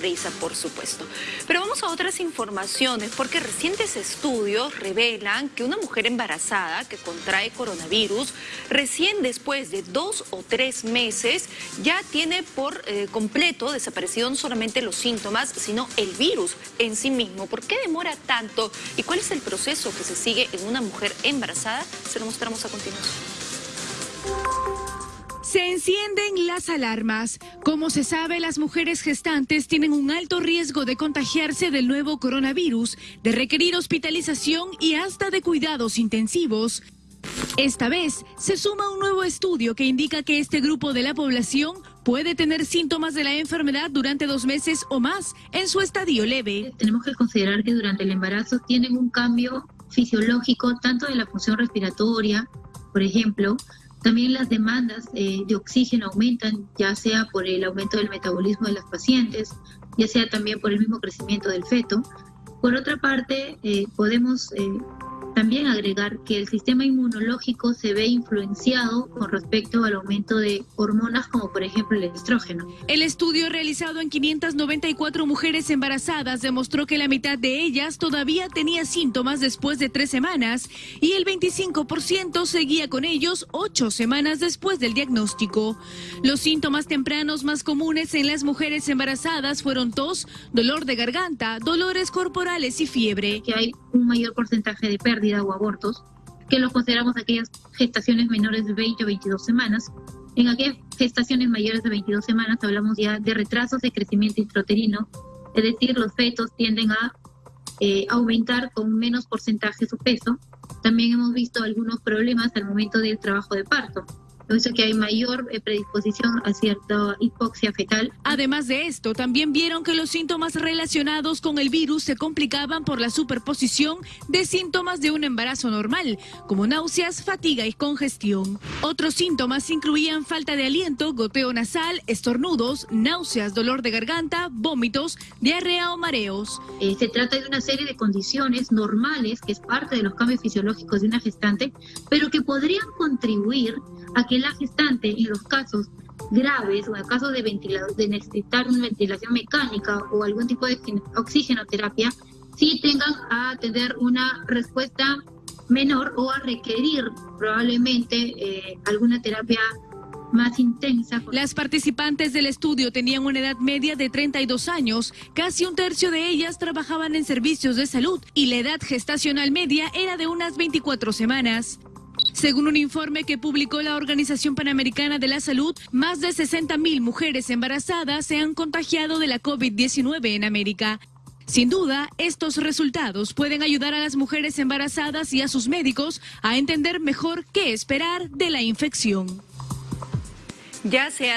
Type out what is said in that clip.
risa, por supuesto. Pero vamos a otras informaciones, porque recientes estudios revelan que una mujer embarazada que contrae coronavirus, recién después de dos o tres meses, ya tiene por eh, completo desaparecido no solamente los síntomas, sino el virus en sí mismo. ¿Por qué demora tanto? ¿Y cuál es el proceso que se sigue en una mujer embarazada? Se lo mostramos a continuación. Se encienden las alarmas. Como se sabe, las mujeres gestantes tienen un alto riesgo de contagiarse del nuevo coronavirus, de requerir hospitalización y hasta de cuidados intensivos. Esta vez se suma un nuevo estudio que indica que este grupo de la población puede tener síntomas de la enfermedad durante dos meses o más en su estadio leve. Tenemos que considerar que durante el embarazo tienen un cambio fisiológico tanto de la función respiratoria, por ejemplo, también las demandas eh, de oxígeno aumentan, ya sea por el aumento del metabolismo de las pacientes, ya sea también por el mismo crecimiento del feto. Por otra parte, eh, podemos eh, también agregar que el sistema inmunológico se ve influenciado con respecto al aumento de hormonas como por ejemplo el estrógeno. El estudio realizado en 594 mujeres embarazadas demostró que la mitad de ellas todavía tenía síntomas después de tres semanas y el 25% seguía con ellos ocho semanas después del diagnóstico. Los síntomas tempranos más comunes en las mujeres embarazadas fueron tos, dolor de garganta, dolores corporales y fiebre. Que hay un mayor porcentaje de pérdida o abortos, que los consideramos aquellas gestaciones menores de 20 o 22 semanas. En aquellas gestaciones mayores de 22 semanas hablamos ya de retrasos de crecimiento intrauterino, es decir, los fetos tienden a eh, aumentar con menos porcentaje su peso. También hemos visto algunos problemas al momento del trabajo de parto eso que hay mayor eh, predisposición a cierta hipoxia fetal. Además de esto, también vieron que los síntomas relacionados con el virus se complicaban por la superposición de síntomas de un embarazo normal, como náuseas, fatiga y congestión. Otros síntomas incluían falta de aliento, goteo nasal, estornudos, náuseas, dolor de garganta, vómitos, diarrea o mareos. Eh, se trata de una serie de condiciones normales que es parte de los cambios fisiológicos de una gestante, pero que podrían contribuir a que la gestante en los casos graves o en caso de, de necesitar una ventilación mecánica o algún tipo de oxigenoterapia, sí tengan a tener una respuesta menor o a requerir probablemente eh, alguna terapia más intensa. Las participantes del estudio tenían una edad media de 32 años, casi un tercio de ellas trabajaban en servicios de salud y la edad gestacional media era de unas 24 semanas. Según un informe que publicó la Organización Panamericana de la Salud, más de 60.000 mujeres embarazadas se han contagiado de la COVID-19 en América. Sin duda, estos resultados pueden ayudar a las mujeres embarazadas y a sus médicos a entender mejor qué esperar de la infección. Ya sea